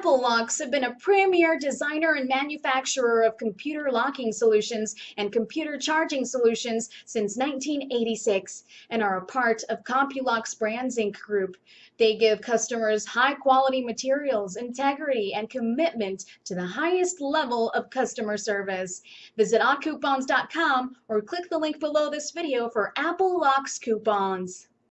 Apple Locks have been a premier designer and manufacturer of computer locking solutions and computer charging solutions since 1986 and are a part of Compulocks Brands Inc. group. They give customers high quality materials, integrity, and commitment to the highest level of customer service. Visit oddcoupons.com or click the link below this video for Apple Locks coupons.